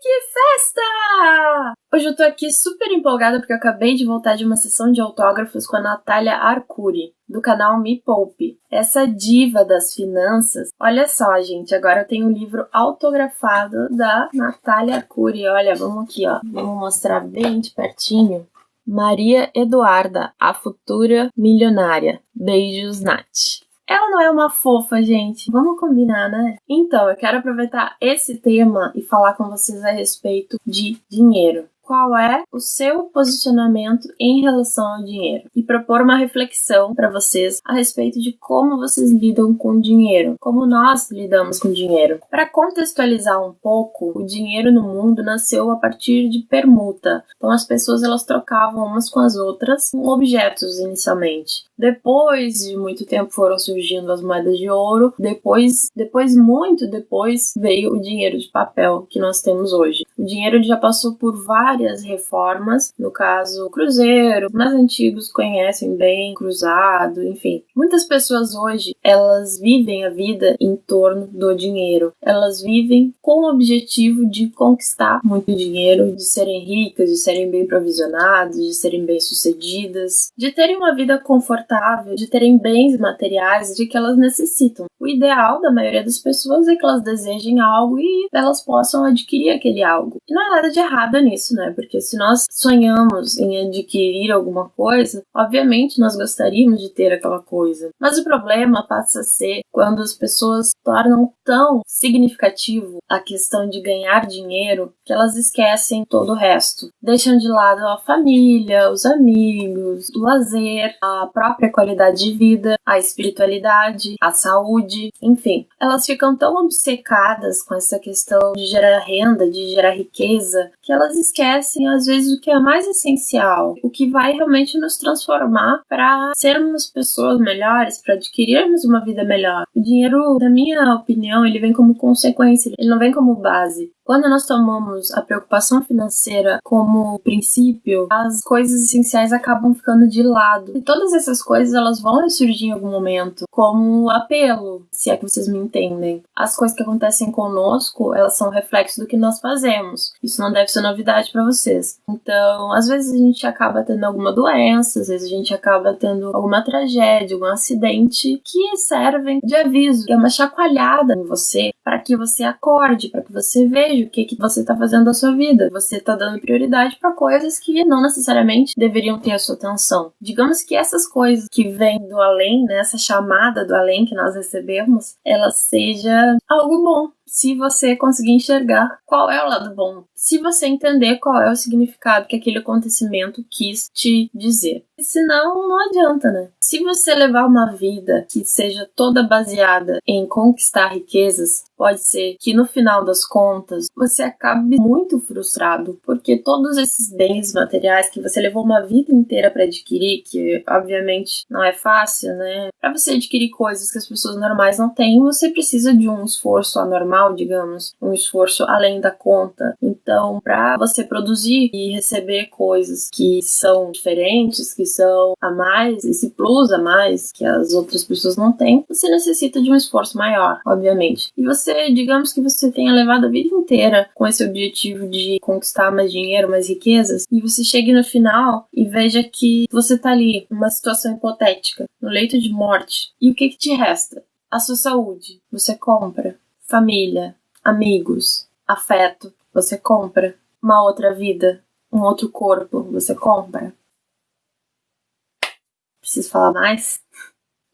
que festa! Hoje eu tô aqui super empolgada porque eu acabei de voltar de uma sessão de autógrafos com a Natália Arcuri, do canal Me Poupe. Essa diva das finanças. Olha só, gente, agora eu tenho um livro autografado da Natália Arcuri. Olha, vamos aqui, ó. Vamos mostrar bem de pertinho. Maria Eduarda, a futura milionária. Beijos, Nath. Ela não é uma fofa, gente. Vamos combinar, né? Então, eu quero aproveitar esse tema e falar com vocês a respeito de dinheiro qual é o seu posicionamento em relação ao dinheiro e propor uma reflexão para vocês a respeito de como vocês lidam com dinheiro, como nós lidamos com dinheiro. Para contextualizar um pouco, o dinheiro no mundo nasceu a partir de permuta. Então as pessoas elas trocavam umas com as outras com objetos inicialmente. Depois de muito tempo foram surgindo as moedas de ouro, depois, depois muito depois veio o dinheiro de papel que nós temos hoje. O dinheiro já passou por várias várias reformas, no caso Cruzeiro, mais antigos conhecem bem Cruzado, enfim. Muitas pessoas hoje, elas vivem a vida em torno do dinheiro. Elas vivem com o objetivo de conquistar muito dinheiro, de serem ricas, de serem bem provisionadas, de serem bem-sucedidas, de terem uma vida confortável, de terem bens materiais de que elas necessitam. O ideal da maioria das pessoas é que elas desejem algo e elas possam adquirir aquele algo. E não há nada de errado nisso, né? Porque se nós sonhamos em adquirir alguma coisa, obviamente nós gostaríamos de ter aquela coisa. Mas o problema passa a ser quando as pessoas tornam tão significativo a questão de ganhar dinheiro que elas esquecem todo o resto. Deixam de lado a família, os amigos, o lazer, a própria qualidade de vida, a espiritualidade, a saúde, enfim. Elas ficam tão obcecadas com essa questão de gerar renda, de gerar riqueza, que elas esquecem às vezes, o que é mais essencial, o que vai realmente nos transformar para sermos pessoas melhores, para adquirirmos uma vida melhor. O dinheiro, na minha opinião, ele vem como consequência, ele não vem como base. Quando nós tomamos a preocupação financeira como princípio, as coisas essenciais acabam ficando de lado. E todas essas coisas elas vão surgir em algum momento, como apelo, se é que vocês me entendem. As coisas que acontecem conosco, elas são reflexo do que nós fazemos. Isso não deve ser novidade para vocês. Então, às vezes a gente acaba tendo alguma doença, às vezes a gente acaba tendo alguma tragédia, algum acidente que servem de aviso, é uma chacoalhada em você para que você acorde, para que você veja o que, que você está fazendo da sua vida. Você está dando prioridade para coisas que não necessariamente deveriam ter a sua atenção. Digamos que essas coisas que vêm do além, né, essa chamada do além que nós recebemos, ela seja algo bom, se você conseguir enxergar qual é o lado bom, se você entender qual é o significado que aquele acontecimento quis te dizer. Senão, não adianta, né? Se você levar uma vida que seja toda baseada em conquistar riquezas, pode ser que no final das contas você acabe muito frustrado, porque todos esses bens materiais que você levou uma vida inteira para adquirir, que obviamente não é fácil, né? Para você adquirir coisas que as pessoas normais não têm, você precisa de um esforço anormal digamos, um esforço além da conta. Então, para você produzir e receber coisas que são diferentes, que são a mais, esse plus a mais que as outras pessoas não têm, você necessita de um esforço maior, obviamente. E você, digamos que você tenha levado a vida inteira com esse objetivo de conquistar mais dinheiro, mais riquezas, e você chegue no final e veja que você tá ali, numa situação hipotética, no leito de morte. E o que, que te resta? A sua saúde. Você compra família, amigos, afeto, você compra. Uma outra vida, um outro corpo, você compra. Preciso falar mais?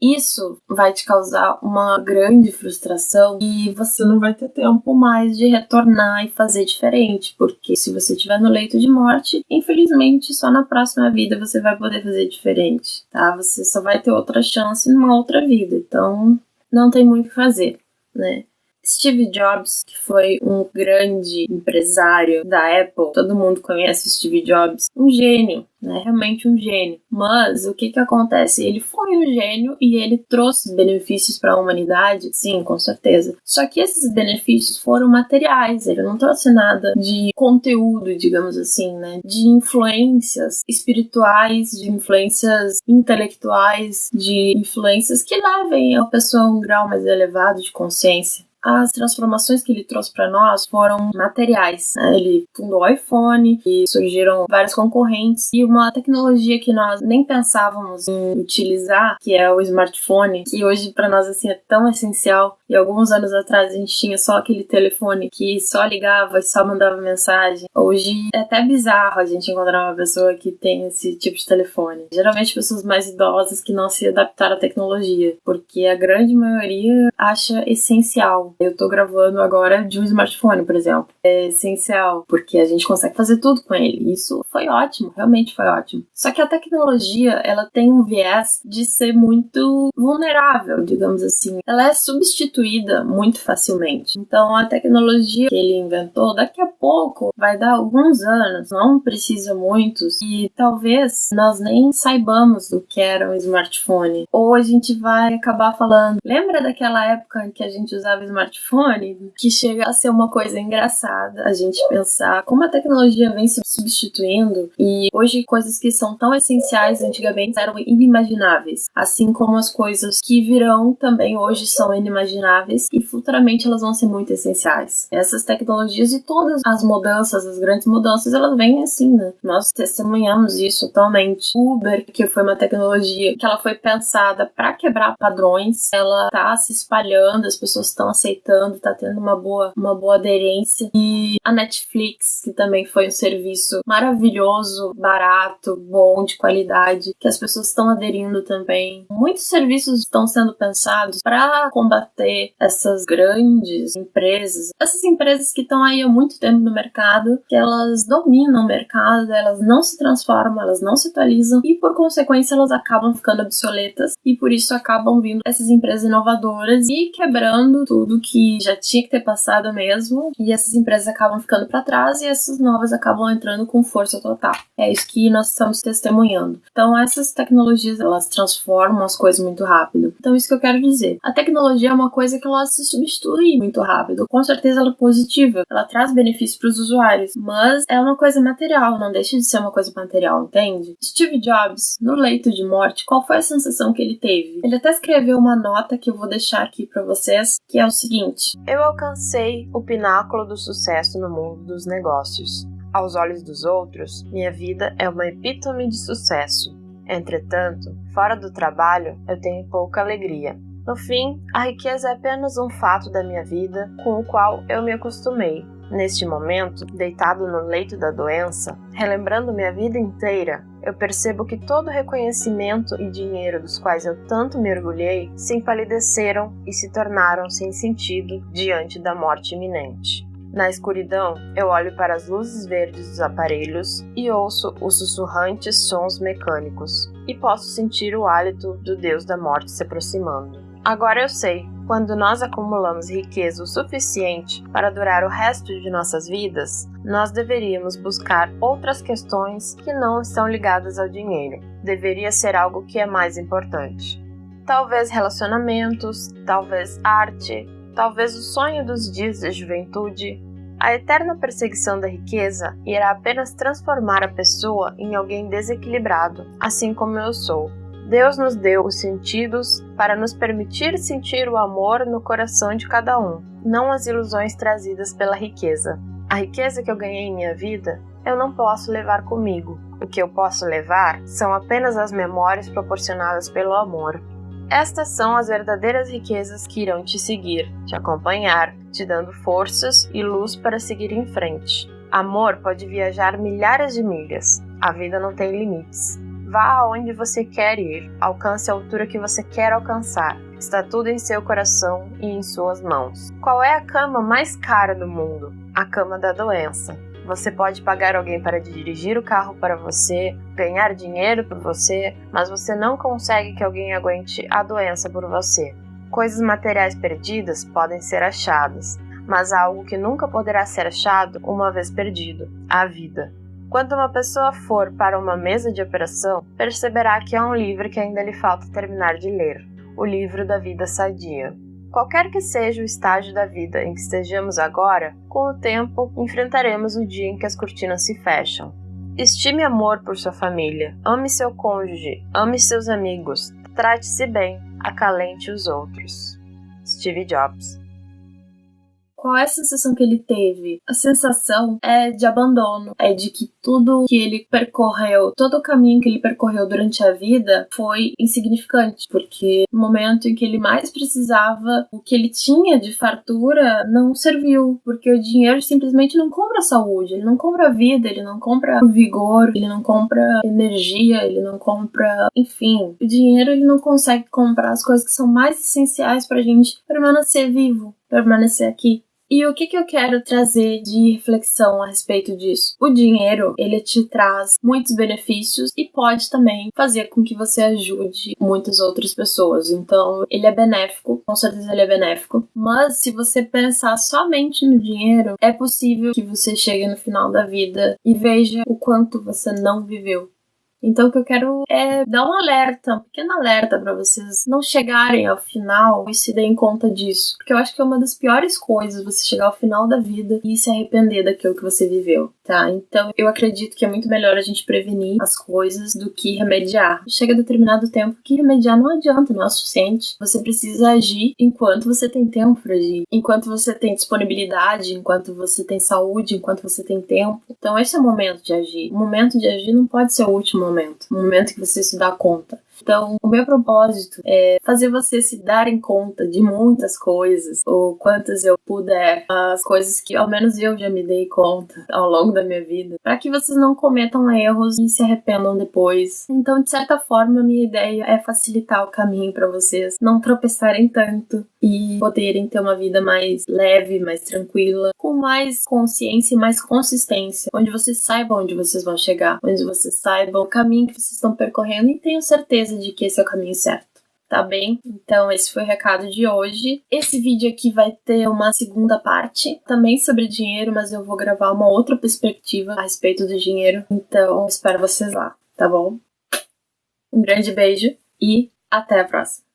Isso vai te causar uma grande frustração e você não vai ter tempo mais de retornar e fazer diferente, porque se você estiver no leito de morte, infelizmente só na próxima vida você vai poder fazer diferente, tá? Você só vai ter outra chance numa outra vida, então não tem muito o que fazer, né? Steve Jobs, que foi um grande empresário da Apple, todo mundo conhece Steve Jobs, um gênio, né? Realmente um gênio. Mas o que que acontece? Ele foi um gênio e ele trouxe benefícios para a humanidade, sim, com certeza. Só que esses benefícios foram materiais, ele não trouxe nada de conteúdo, digamos assim, né? De influências espirituais, de influências intelectuais, de influências que levem a pessoa a um grau mais elevado de consciência as transformações que ele trouxe para nós foram materiais. Né? Ele fundou o iPhone e surgiram vários concorrentes e uma tecnologia que nós nem pensávamos em utilizar, que é o smartphone, que hoje para nós assim é tão essencial. E alguns anos atrás a gente tinha só aquele telefone que só ligava e só mandava mensagem. Hoje é até bizarro a gente encontrar uma pessoa que tem esse tipo de telefone. Geralmente pessoas mais idosas que não se adaptaram à tecnologia, porque a grande maioria acha essencial. Eu tô gravando agora de um smartphone, por exemplo. É essencial, porque a gente consegue fazer tudo com ele. Isso foi ótimo, realmente foi ótimo. Só que a tecnologia, ela tem um viés de ser muito vulnerável, digamos assim. Ela é substituída muito facilmente. Então a tecnologia que ele inventou, daqui a pouco vai dar alguns anos, não precisa muitos, e talvez nós nem saibamos do que era um smartphone. Ou a gente vai acabar falando, lembra daquela época em que a gente usava smartphone? Que chega a ser uma coisa engraçada a gente pensar como a tecnologia vem se substituindo e hoje coisas que são tão essenciais antigamente eram inimagináveis, assim como as coisas que virão também hoje são inimagináveis e futuramente elas vão ser muito essenciais. Essas tecnologias e todas as mudanças, as grandes mudanças, elas vêm assim, né? Nós testemunhamos isso atualmente. Uber, que foi uma tecnologia que ela foi pensada para quebrar padrões, ela tá se espalhando, as pessoas estão aceitando, tá tendo uma boa, uma boa aderência. E a Netflix, que também foi um serviço maravilhoso, barato, bom, de qualidade, que as pessoas estão aderindo também. Muitos serviços estão sendo pensados para combater essas grandes empresas, essas empresas que estão aí há muito tempo no mercado, que elas dominam o mercado, elas não se transformam, elas não se atualizam e por consequência elas acabam ficando obsoletas e por isso acabam vindo essas empresas inovadoras e quebrando tudo que já tinha que ter passado mesmo e essas empresas acabam ficando para trás e essas novas acabam entrando com força total. É isso que nós estamos testemunhando. Então essas tecnologias elas transformam as coisas muito rápido. Então isso que eu quero dizer. A tecnologia é uma coisa que ela se substitui muito rápido. Com certeza ela é positiva, ela traz benefícios para os usuários, mas é uma coisa material, não deixa de ser uma coisa material, entende? Steve Jobs, no leito de morte, qual foi a sensação que ele teve? Ele até escreveu uma nota que eu vou deixar aqui para vocês, que é o seguinte: Eu alcancei o pináculo do sucesso no mundo dos negócios. Aos olhos dos outros, minha vida é uma epítome de sucesso. Entretanto, fora do trabalho, eu tenho pouca alegria. No fim, a riqueza é apenas um fato da minha vida com o qual eu me acostumei. Neste momento, deitado no leito da doença, relembrando minha vida inteira, eu percebo que todo o reconhecimento e dinheiro dos quais eu tanto me orgulhei se empalideceram e se tornaram sem sentido diante da morte iminente. Na escuridão, eu olho para as luzes verdes dos aparelhos e ouço os sussurrantes sons mecânicos, e posso sentir o hálito do Deus da morte se aproximando. Agora eu sei, quando nós acumulamos riqueza o suficiente para durar o resto de nossas vidas, nós deveríamos buscar outras questões que não estão ligadas ao dinheiro. Deveria ser algo que é mais importante. Talvez relacionamentos, talvez arte, talvez o sonho dos dias da juventude, a eterna perseguição da riqueza irá apenas transformar a pessoa em alguém desequilibrado, assim como eu sou. Deus nos deu os sentidos para nos permitir sentir o amor no coração de cada um, não as ilusões trazidas pela riqueza. A riqueza que eu ganhei em minha vida, eu não posso levar comigo. O que eu posso levar são apenas as memórias proporcionadas pelo amor. Estas são as verdadeiras riquezas que irão te seguir, te acompanhar, te dando forças e luz para seguir em frente. Amor pode viajar milhares de milhas. A vida não tem limites. Vá aonde você quer ir, alcance a altura que você quer alcançar. Está tudo em seu coração e em suas mãos. Qual é a cama mais cara do mundo? A cama da doença. Você pode pagar alguém para dirigir o carro para você, ganhar dinheiro por você, mas você não consegue que alguém aguente a doença por você. Coisas materiais perdidas podem ser achadas, mas há algo que nunca poderá ser achado uma vez perdido: a vida. Quando uma pessoa for para uma mesa de operação, perceberá que há um livro que ainda lhe falta terminar de ler: o livro da vida sadia. Qualquer que seja o estágio da vida em que estejamos agora, com o tempo enfrentaremos o dia em que as cortinas se fecham. Estime amor por sua família, ame seu cônjuge, ame seus amigos, trate-se bem, acalente os outros. Steve Jobs qual é a sensação que ele teve? A sensação é de abandono, é de que tudo que ele percorreu, todo o caminho que ele percorreu durante a vida foi insignificante, porque no momento em que ele mais precisava, o que ele tinha de fartura não serviu, porque o dinheiro simplesmente não compra saúde, ele não compra vida, ele não compra vigor, ele não compra energia, ele não compra, enfim, o dinheiro ele não consegue comprar as coisas que são mais essenciais pra gente permanecer vivo, permanecer aqui. E o que, que eu quero trazer de reflexão a respeito disso? O dinheiro, ele te traz muitos benefícios e pode também fazer com que você ajude muitas outras pessoas. Então, ele é benéfico, com certeza ele é benéfico. Mas se você pensar somente no dinheiro, é possível que você chegue no final da vida e veja o quanto você não viveu. Então, o que eu quero é dar um alerta, um pequeno alerta para vocês não chegarem ao final e se deem conta disso. Porque eu acho que é uma das piores coisas você chegar ao final da vida e se arrepender daquilo que você viveu, tá? Então, eu acredito que é muito melhor a gente prevenir as coisas do que remediar. Chega determinado tempo que remediar não adianta, não é o suficiente. Você precisa agir enquanto você tem tempo para agir, enquanto você tem disponibilidade, enquanto você tem saúde, enquanto você tem tempo. Então, esse é o momento de agir. O momento de agir não pode ser o último momento, no momento que você se dá conta. Então, o meu propósito é fazer você se darem conta de muitas coisas, ou quantas eu puder, as coisas que ao menos eu já me dei conta ao longo da minha vida, para que vocês não cometam erros e se arrependam depois. Então, de certa forma, minha ideia é facilitar o caminho para vocês não tropeçarem tanto e poderem ter uma vida mais leve, mais tranquila, com mais consciência e mais consistência, onde vocês saibam onde vocês vão chegar, onde vocês saibam o caminho que vocês estão percorrendo e tenham certeza certeza de que esse é o caminho certo. Tá bem? Então, esse foi o recado de hoje. Esse vídeo aqui vai ter uma segunda parte, também sobre dinheiro, mas eu vou gravar uma outra perspectiva a respeito do dinheiro. Então, espero vocês lá, tá bom? Um grande beijo e até a próxima.